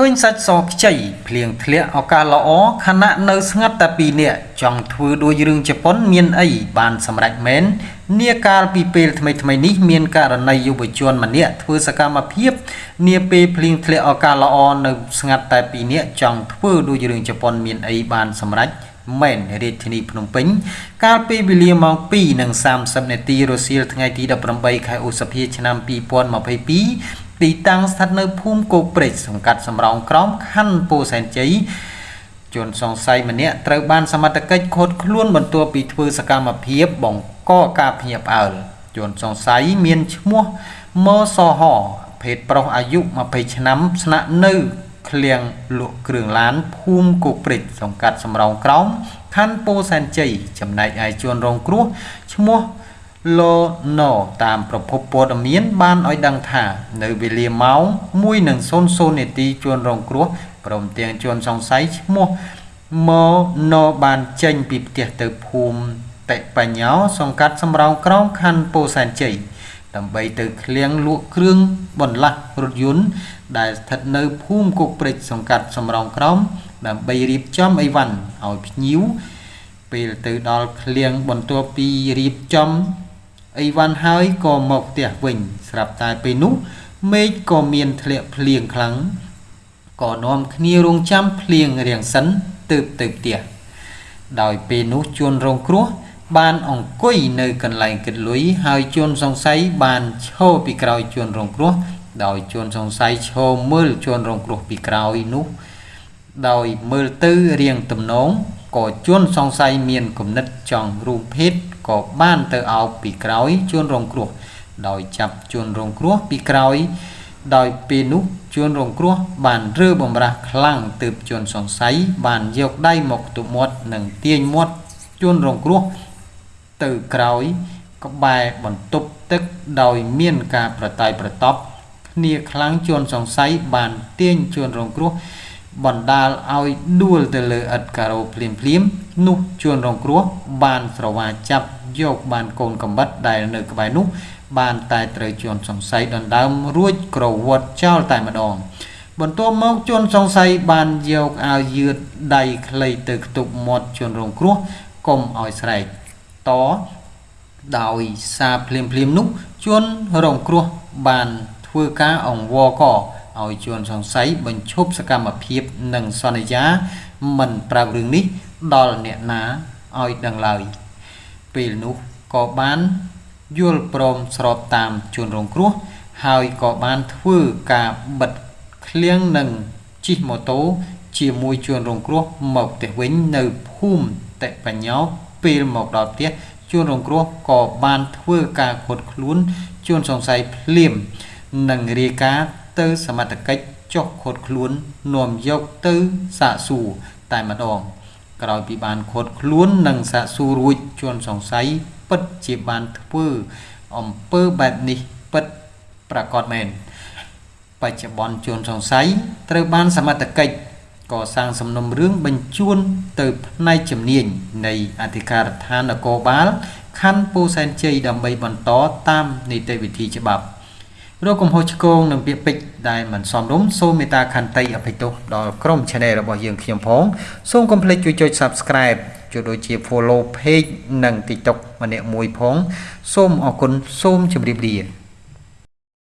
ឃើញសាច់សខ្ចីភ្លៀងធ្លាក់ឱកាសល្អខណៈនៅស្ងាត់តែ2នាក់ចង់ធ្វើដូចរឿងជប៉ុនមានអីបានសម្រេចមែននាកាលពីពេលថ្មីថ្មីនេះមានករណីយុវជនម្នាក់ធ្វើសកម្មភាពនាពេលភ្លៀងធ្លាក់ឱកាសល្អនៅស្ងាត់តែ2នាក់ចង់ធ្វើដូចរឿងជប៉ុនមានអីបានសម្រេចមែនរាជធានីភ្នំពេញ កាលពីវេលាម៉ោង2:30នាទីរសៀលថ្ងៃទី18ខែឧសភាឆ្នាំ2022 ទីតាំងស្ថិតនៅភូមិគោកព្រែកសង្កាត់សំរោងក្រោមខណ្ឌពោធិ៍សែនជ័យជនសង្ស័យម្នាក់ត្រូវបានសមត្ថកិច្ចឃាត់ខ្លួនបន្ទាប់ពីធ្វើសកម្មភាពបង្កការភ្ញាក់ផ្អើលជនសង្ស័យមានឈ្មោះម៉សហភេទប្រុសអាយុ20ឆ្នាំស្នាក់នៅឃ្លាំងលក់គ្រឿងឡានភូមិគោកព្រែកសង្កាត់សំរោងក្រោមខណ្ឌពោធិ៍សែនជ័យចំណែកឯជនរងគ្រោះឈ្មោះ លោណូតាមប្រភពព័ត៌មាន បានឲ្យដឹងថា នៅវេលាម៉ោង1:00នាទីជួនរងគ្រោះព្រមទាំងជួនសង្ស័យឈ្មោះម៉ូណូបានចេញពីផ្ទះទៅភូមិតិបញ្ញោសង្កាត់សំរោងក្រោមខណ្ឌពោធិ៍សែនជ័យដើម្បីទៅឃ្លាំងលក់គ្រឿងបន្លាស់រថយន្តដែលស្ថិតនៅភូមិគុកព្រិចសង្កាត់សំរោងក្រោមដើម្បីរៀបចំអីវ៉ាន់ឲ្យភ្ញៀវពេលទៅដល់ឃ្លាំងបន្ទាប់ពីរៀបចំ អីវ៉ាន់ហើយក៏មកផ្ទះវិញ ស្រាប់តែពេលនោះមេឃក៏មានធ្លាក់ភ្លៀងខ្លាំងក៏នាំគ្នារងចាំភ្លៀងរាំងសិនទើបទៅផ្ទះដោយពេលនោះជួនរងគ្រោះបានអង្គុយនៅកន្លែងគិតលុយហើយជួនសង្ស័យបានឈរពីក្រោយជួនរងគ្រោះដោយជួនសង្ស័យឈរមើលជួនរងគ្រោះពីក្រោយនោះ ដោយមើលទៅរៀងទំនងក៏ជួនសង្ស័យមានគំនិតចង់រួមភេទ ក៏បានទៅអោបពីក្រោយជួនរងគ្រោះ ដោយចាប់ជួនរងគ្រោះពីក្រោយ ដោយពេលនោះជួនរងគ្រោះបានរើបំរាស់ខ្លាំងទើបជួនសង្ស័យបានយកដៃមកទប់មាត់និងទាញមាត់ជួនរងគ្រោះទៅក្រោយក្បែរបន្ទប់ទឹកដោយមានការប្រតាយប្រតប់គ្នាខ្លាំងជួនសង្ស័យបានទាញជួនរងគ្រោះ បណ្ដាលឲ្យដួលទៅលើឥដ្ឋការ៉ូភ្លាមភ្លាមនោះជួនរងគ្រោះបានស្រវាចាប់យកបានកូនកំបិតដែលនៅក្បែរនោះ បានតែត្រូវជួនសង្ស័យដណ្ដើមរួចក្រវត្តចោលតែម្ដង បន្ទាប់មកជួនសង្ស័យបានយកអាវយឺតដៃខ្លីទៅខ្ទប់មាត់ជួនរងគ្រោះកុំឲ្យស្រែកតដោយសារភ្លាមភ្លាមនោះជួនរងគ្រោះបានធ្វើការអង្វរក ឲ្យជួនសង្ស័យបញ្ឈប់សកម្មភាពនិងសន្យា មិនប្រាប់រឿងនេះដល់អ្នកណាឲ្យដឹងឡើយ ពេលនោះក៏បានយល់ព្រមស្របតាមជួនរងគ្រោះ ហើយក៏បានធ្វើការបិទឃ្លាំងនិងជិះម៉ូតូជាមួយជួនរងគ្រោះមកផ្ទះវិញនៅភូមិតិបញ្ញោពេលមកដល់ផ្ទះជួនរងគ្រោះក៏បានធ្វើការខុតខ្លួនជួនសង្ស័យភ្លាមនិងរាយការណ៍ ទៅសមត្ថកិច្ចចុះខុតខ្លួននាំយកទៅសាកសួរតែម្ដង ក្រោយពីបានខុតខ្លួននិងសាកសួររួចជួនសង្ស័យពិតជាបានធ្វើអំពើបែបនេះពិតប្រកបមែនបច្ចុប្បន្នជួនសង្ស័យត្រូវបានសមត្ថកិច្ចកសាងសំណុំរឿងបញ្ជូនទៅផ្នែកជំនាញនៃអធិការដ្ឋាននគរបាលខណ្ឌពោធិ៍សែនជ័យដើម្បីបន្តតាមនីតិវិធីច្បាប់ រកកំហុសឆ្គងនិងពាក្យពេចន៍ដែលមិនសមរម្យសូមមេត្តាខន្តីអភ័យទោសដល់ក្រុម Channel របស់យើងខ្ញុំផងសូមកុំភ្លេចជួយចុច Subscribe ជួយដូចជា Follow Page និង TikTok ម្នាក់មួយផង សូមអរគុណសូមជម្រាបលា